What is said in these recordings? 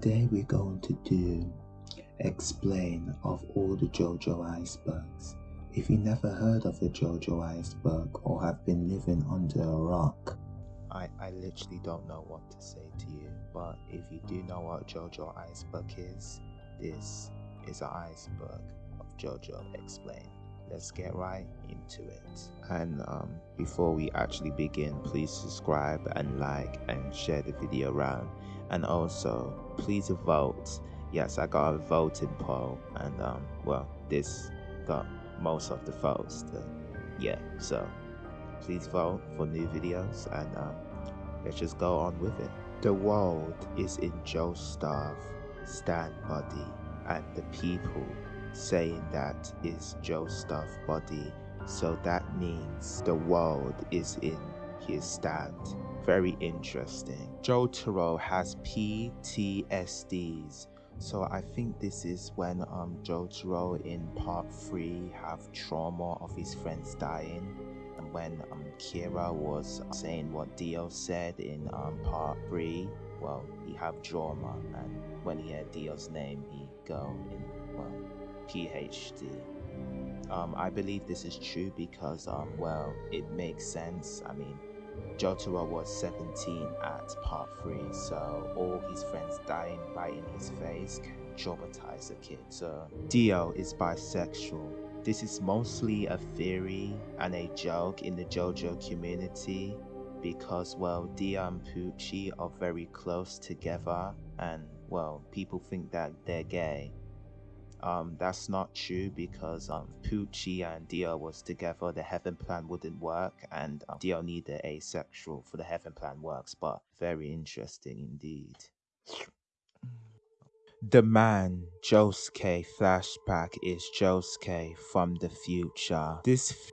Today we're going to do explain of all the JoJo icebergs. If you never heard of the JoJo iceberg or have been living under a rock, I, I literally don't know what to say to you, but if you do know what JoJo iceberg is, this is an iceberg of JoJo explained let's get right into it. And um, before we actually begin, please subscribe and like and share the video around. And also, please vote. Yes, I got a voting poll, and um, well, this got most of the votes. To, yeah, so please vote for new videos, and um, let's just go on with it. The world is in Joestar stand body, and the people saying that is Joestar body. So that means the world is in his stand. Very interesting. Jotaro has PTSDs. So I think this is when um Jotaro in part 3 have trauma of his friends dying and when um Kira was saying what Dio said in um part 3 well he have trauma and when he heard Dio's name he go in well PhD. Um, I believe this is true because, um, well, it makes sense. I mean, Jotaro was 17 at part 3, so all his friends dying right in his face can traumatize a kid. So, Dio is bisexual. This is mostly a theory and a joke in the JoJo community because, well, Dio and Pucci are very close together and, well, people think that they're gay. Um, that's not true because um, Pucci and Dio was together, the heaven plan wouldn't work, and um, Dio needed asexual for the heaven plan works. But very interesting indeed. The man Josuke flashback is Josuke from the future. This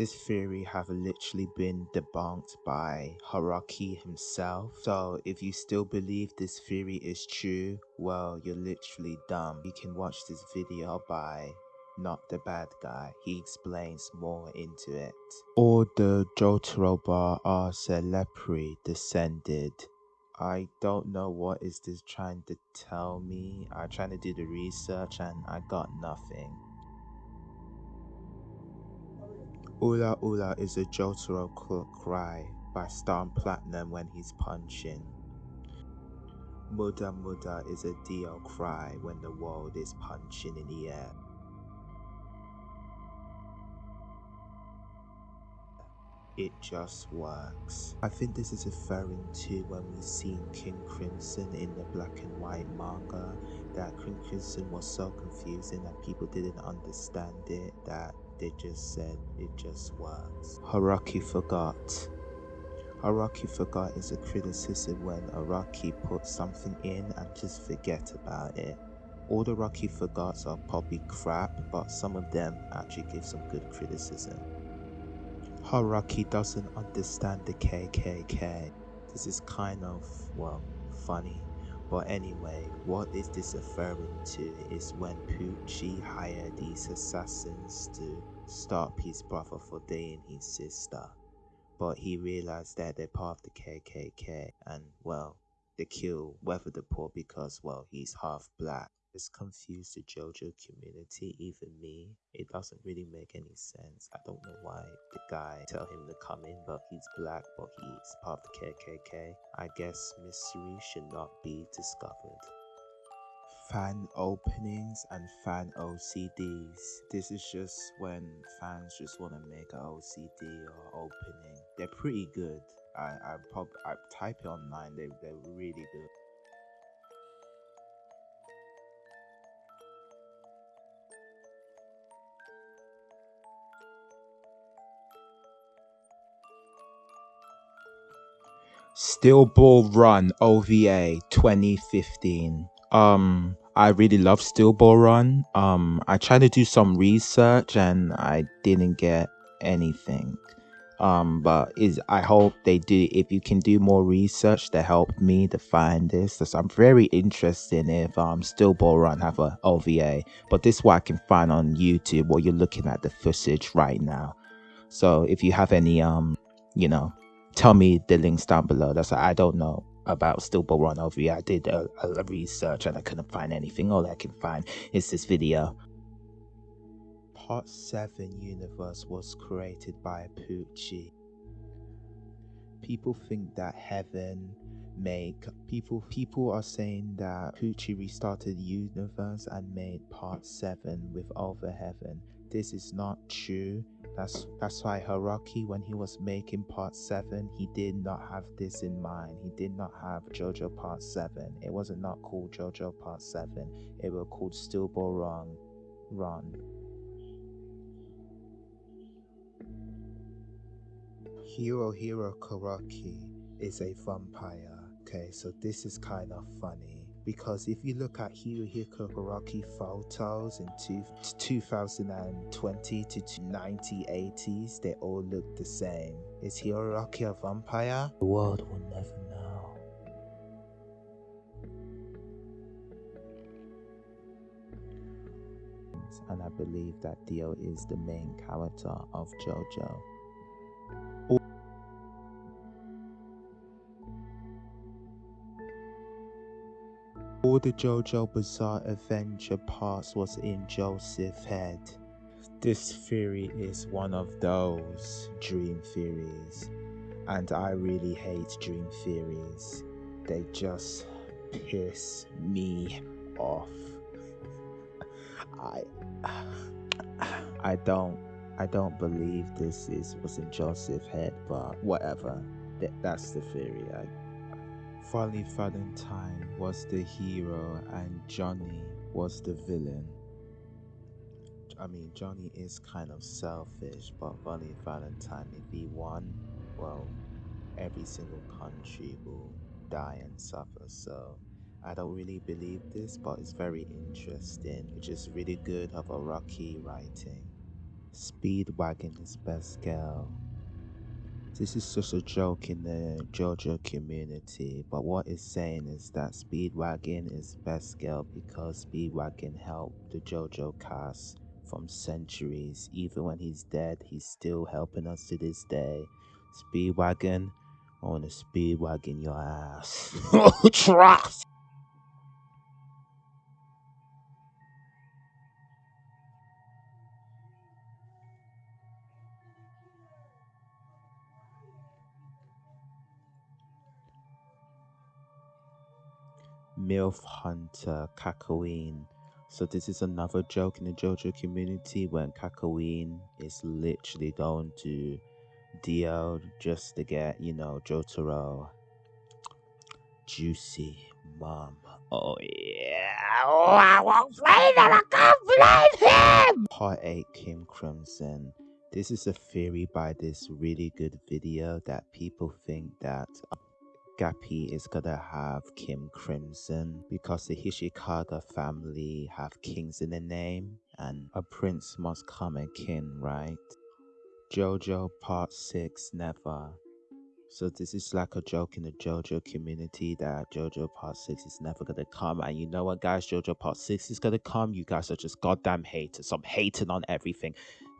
this theory have literally been debunked by Haruki himself. So if you still believe this theory is true, well, you're literally dumb. You can watch this video by not the bad guy. He explains more into it. All the Jotaroba are Zeppeli descended. I don't know what is this trying to tell me. I trying to do the research and I got nothing. Ora Ora is a Jotaro cry by Star Platinum when he's punching. Muda Muda is a Dio cry when the world is punching in the air. It just works. I think this is referring to when we seen King Crimson in the black and white manga, that King Crimson was so confusing that people didn't understand it, that they just said it just was. Haraki forgot. Haruki forgot is a criticism when Araki puts something in and just forget about it. All the Rocky forgots are probably crap, but some of them actually give some good criticism. Haraki doesn't understand the KKK. This is kind of, well, funny. But anyway, what is this referring to is when Pucci hired these assassins to stop his brother for dating his sister. But he realized that they're part of the KKK and, well, they kill whether the poor because, well, he's half black. It's confused the JoJo community, even me. It doesn't really make any sense. I don't know why the guy tell him to come in, but he's black, but he's part of the KKK. I guess mystery should not be discovered fan openings and fan OCDs. This is just when fans just want to make an OCD or opening. They're pretty good. I I pop I type it online. They they're really good. Steel Ball Run OVA 2015. Um, I really love Steel Ball Run. Um, I tried to do some research and I didn't get anything. Um, but is I hope they do. If you can do more research to help me to find this, so I'm very interested if um Steel Ball Run have a OVA. But this is what I can find on YouTube. While you're looking at the footage right now. So if you have any um, you know, tell me the links down below. That's I don't know about Stillborn over here. Oh I did a, a research and I couldn't find anything. All I can find is this video. Part 7 universe was created by Pucci. People think that heaven make people people are saying that Pucci restarted universe and made part 7 with Over Heaven. This is not true. That's that's why Haruki when he was making part 7, he did not have this in mind. He did not have JoJo part 7. It wasn't not called JoJo part 7. It was called Steel Ball Run. Run. Hirohiko Araki is a vampire. Okay, so this is kind of funny because if you look at Hirohiko Araki photos in two, 2020 to 1980s, they all look the same. Is Hiroki a vampire? The world will never know. And I believe that Dio is the main character of JoJo. All the JoJo Bizarre Adventure parts was in Joseph's head. This theory is one of those dream theories, and I really hate dream theories. They just piss me off. I I don't I don't believe this is was in Joseph's head, but whatever. That, that's the theory. I Funny Valentine was the hero and Johnny was the villain. I mean, Johnny is kind of selfish, but Funny Valentine, if he won, well, every single country will die and suffer. So I don't really believe this, but it's very interesting, which is really good of Araki writing. Speedwagon is best girl. This is just a joke in the JoJo community, but what it's saying is that Speedwagon is best girl because Speedwagon helped the JoJo cast from centuries. Even when he's dead, he's still helping us to this day. Speedwagon, I want to speedwagon your ass. Trust! MILF Hunter Kakyoin. So this is another joke in the JoJo community when Kakyoin is literally going to Dio just to get, you know, Jotaro. Juicy mom. Oh yeah. Oh, I won't play that. I can't blame him. Part 8 King Crimson. This is a theory by this really good video that people think that Gappy is gonna have King Crimson because the Higashikata family have kings in their name and a prince must come a king, right? JoJo Part 6 Never. So this is like a joke in the JoJo community that JoJo Part 6 is never gonna come. And you know what guys, JoJo Part 6 is gonna come. You guys are just goddamn haters. I'm hating on everything.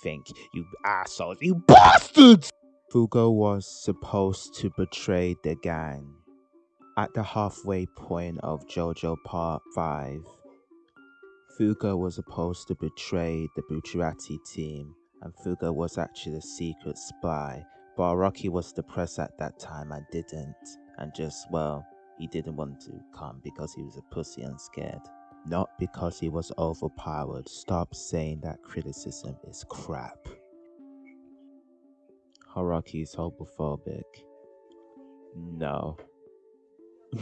Think, you assholes, you bastards! Fugo was supposed to betray the gang. At the halfway point of JoJo Part 5, Fugo was supposed to betray the Bucciarati team, and Fugo was actually a secret spy, but Araki was depressed at that time and didn't, and just, well, he didn't want to come because he was a pussy and scared. Not because he was overpowered. Stop saying that criticism is crap. Haraki is homophobic. No.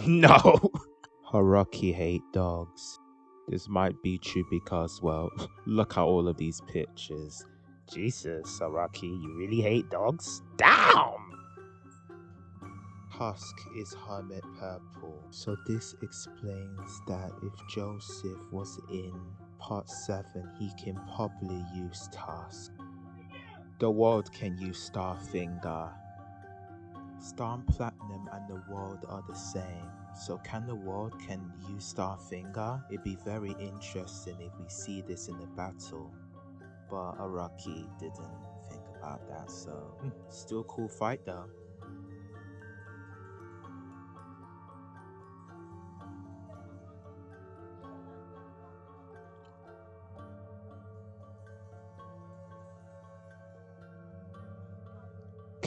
No! Haraki hate dogs. This might be true because, well, look at all of these pictures. Jesus, Haraki, you really hate dogs? Damn! Tusk is hermit purple. So this explains that if Joseph was in part 7, he can probably use Tusk. The world can use Starfinger. Star Platinum and the world are the same. So can the world can use Starfinger? It'd be very interesting if we see this in the battle. But Araki didn't think about that, so hmm, still cool fight though.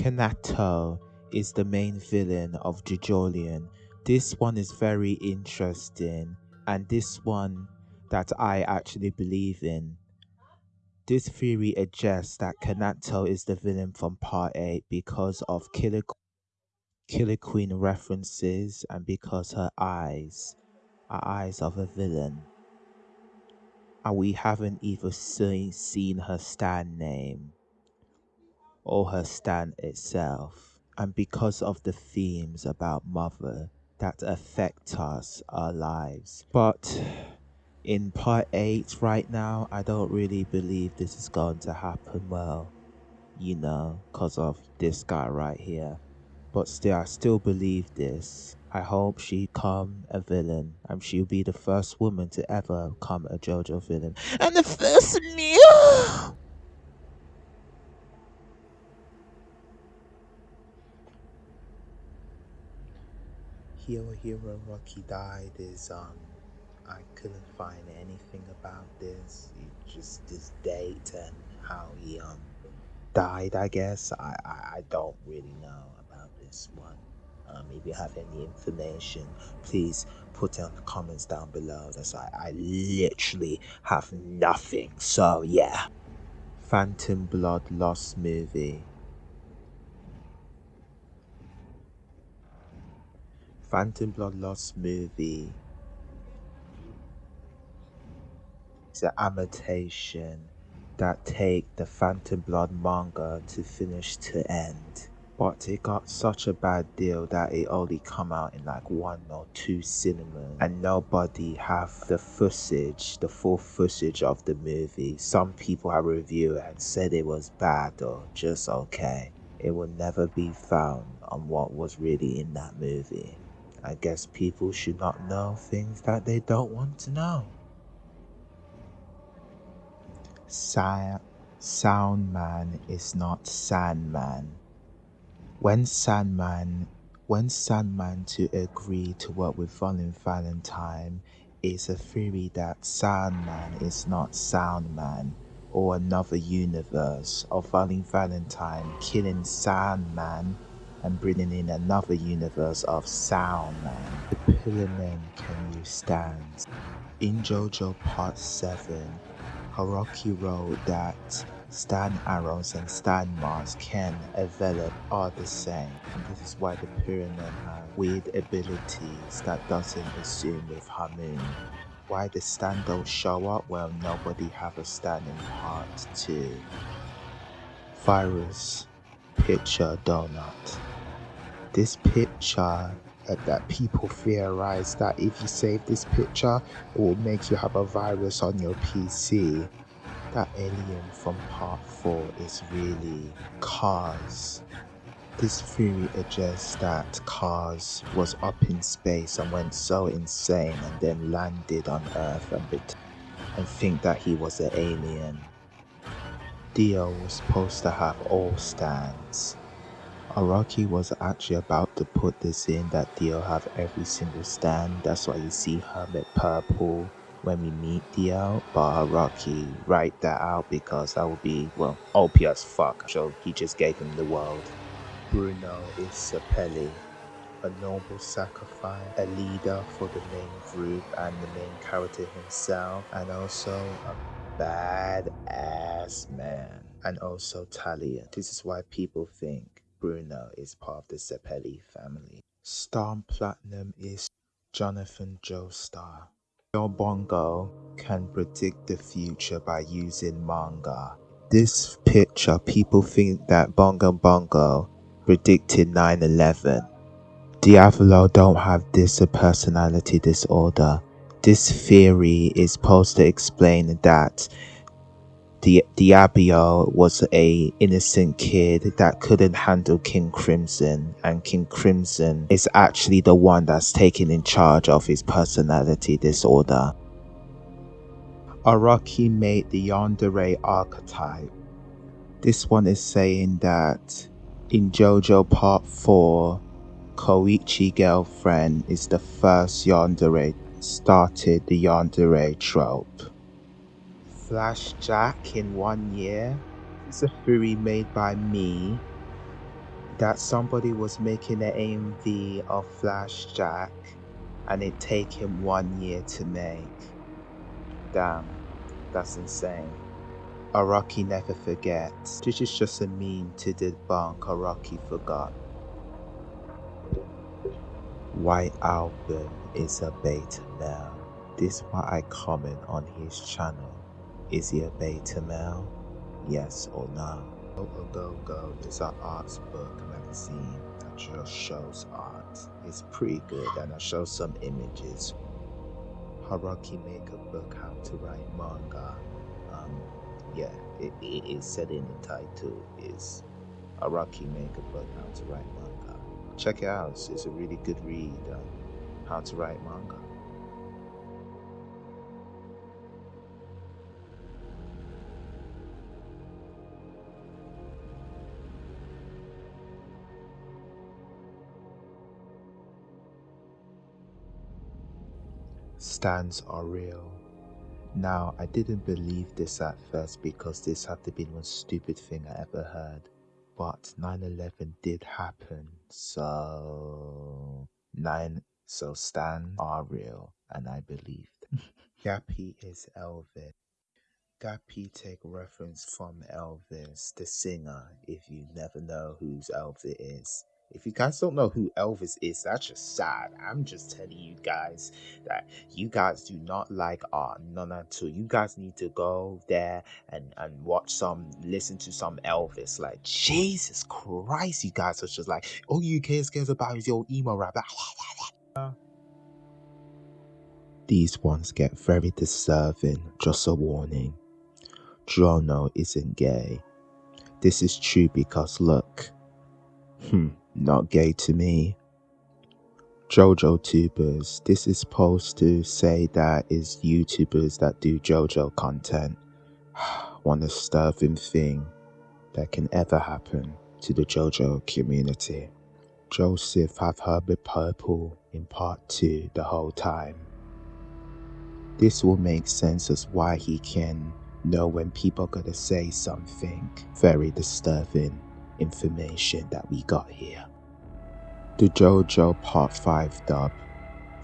Kanato is the main villain of JoJolion. This one is very interesting, and this one that I actually believe in. This theory suggests that Kanato is the villain from Part 8 because of Killer, Killer Queen references and because her eyes are eyes of a villain. And we haven't even seen, seen her stand name or her stand itself. And because of the themes about mother that affect us, our lives. But in part 8 right now, I don't really believe this is going to happen well, you know, because of this guy right here. But still, I still believe this. I hope she come a villain, and she'll be the first woman to ever come a JoJo villain, and the first new. Hero Hero Rocky died is um I couldn't find anything about this. It just this date and how he um died. I guess I I, I don't really know about this one. Um, if you have any information, please put it in the comments down below. That's I I literally have nothing. So yeah. Phantom Blood Lost movie. Phantom Blood Lost movie is an adaptation that take the Phantom Blood manga to finish to end. But it got such a bad deal that it only come out in like one or two cinemas and nobody have the footage, the full footage of the movie. Some people have reviewed and said it was bad or just okay. It will never be found on what was really in that movie. I guess people should not know things that they don't want to know. Sa- Soundman is not Sandman. When Sandman, when Sandman to agree to work with Funny Valentine is a theory that Sandman is not Soundman or another universe of Funny Valentine killing Sandman and bringing in another universe of Sound Man. The Pillar Men Can You Stand? In JoJo Part 7, Haruki wrote that Stan Arrows and Stan Mars can develop are the same. And this is why the Pyramid have weird abilities that doesn't assume with Hamon. Why the Stan don't show up? Well, nobody have a Stan in part 2. Virus Picture Donut this picture uh, that people theorize that if you save this picture it will make you have a virus on your pc that alien from part 4 is really Kars this theory suggests that Kars was up in space and went so insane and then landed on Earth and, and think that he was an alien. Dio was supposed to have all stands, Araki was actually about to put this in that Dio have every single stand. That's why you see Hermit Purple when we meet Dio. But Araki write that out because that would be, well, OP as fuck. So he just gave him the world. Bruno is Zeppeli, a noble sacrifice, a leader for the main group and the main character himself, and also a bad ass man, and also Talia. This is why people think Bruno is part of the Zeppeli family. Star Platinum is Jonathan Joestar. Your Bongo can predict the future by using manga. This picture, people think that Bongo Bongo predicted 9-11. Diavolo don't have this personality disorder. This theory is supposed to explain that Di- Diavolo was a innocent kid that couldn't handle King Crimson, and King Crimson is actually the one that's taken in charge of his personality disorder. Araki made the Yandere archetype. This one is saying that in JoJo Part 4, Koichi girlfriend is the first Yandere started the Yandere trope. Flash Jack in one year. It's a theory made by me that somebody was making an AMV of Flash Jack and it take him one year to make. Damn, that's insane. Araki never forgets. This is just a meme to debunk Araki forgot. White Album is a beta male. This is what I comment on his channel. Is he a beta male? Yes or no? Go Go Go is an arts book magazine that just shows art. It's pretty good and I show some images. Haraki make a book how to write manga. Um, yeah, it, it is said in the title is Araki make a book how to write manga. Check it out. It's, a really good read. How to write manga. Stands are real. Now, I didn't believe this at first because this had to be the most stupid thing I ever heard. But 9-11 did happen, so... 9... So Stan are real, and I believed. Gappy is Elvis. Gappy take reference from Elvis, the singer, if you never know whose Elvis is. If you guys don't know who Elvis is, that's just sad. I'm just telling you guys that you guys do not like art, none at all. You guys need to go there and, and watch some, listen to some Elvis. Like, Jesus Christ, you guys are just like, all you kids cares about is your emo rap. These ones get very disturbing, just a warning. Drono isn't gay. This is true because look, hmm, not gay to me. JoJo tubers, this is supposed to say that is YouTubers that do JoJo content. One disturbing thing that can ever happen to the JoJo community. Joseph have Hermit Purple in part 2 the whole time. This will make sense as why he can know when people gonna say something very disturbing information that we got here. The JoJo Part 5 dub.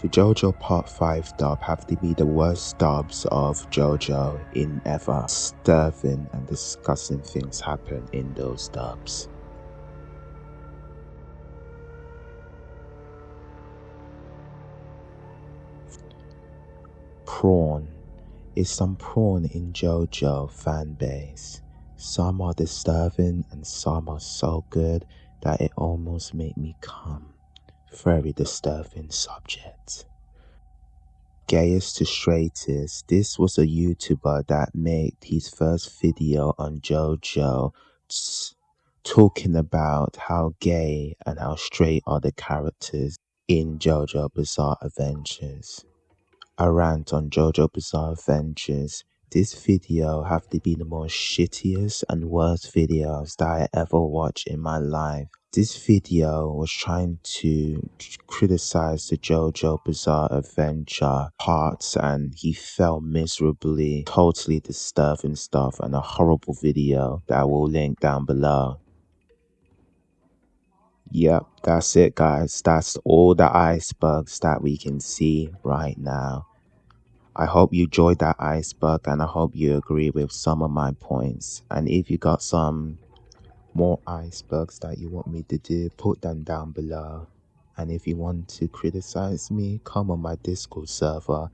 The JoJo Part 5 dub have to be the worst dubs of JoJo in ever. Disturbing and disgusting things happen in those dubs. Prawn is some prawn in JoJo fanbase. Some are disturbing and some are so good that it almost made me come. Very disturbing subject. Gayest to straightest, this was a YouTuber that made his first video on JoJo talking about how gay and how straight are the characters in JoJo Bizarre Adventures. A rant on JoJo Bizarre Adventures this video have to be the most shittiest and worst videos that I ever watched in my life. This video was trying to criticize the JoJo Bizarre Adventure parts and he fell miserably, totally disturbing stuff and a horrible video that I will link down below. Yep, that's it guys. That's all the icebergs that we can see right now. I hope you enjoyed that iceberg and I hope you agree with some of my points. And if you got some more icebergs that you want me to do, put them down below. And if you want to criticize me, come on my Discord server.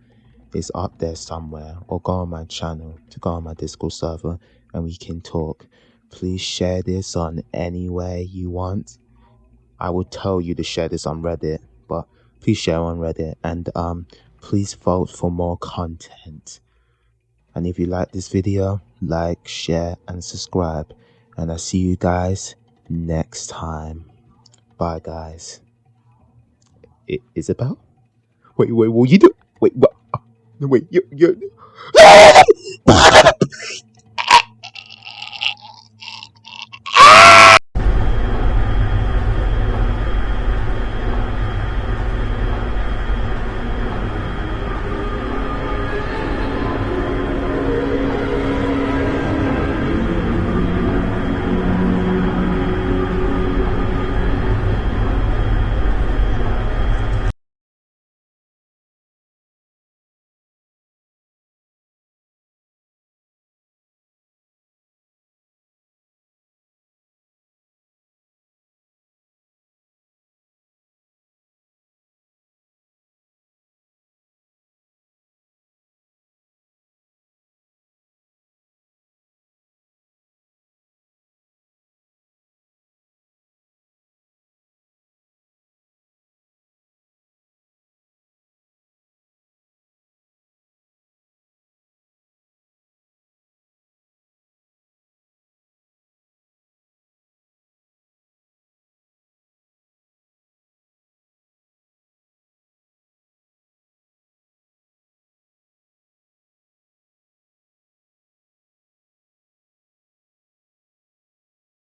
It's up there somewhere. Or go on my channel to go on my Discord server and we can talk. Please share this on any way you want. I will tell you to share this on Reddit, but please share on Reddit. And um please vote for more content. And if you like this video, like, share, and subscribe. And I'll see you guys next time. Bye, guys. I Isabel? Wait, wait, what you do? Wait, what? no Wait, you, you.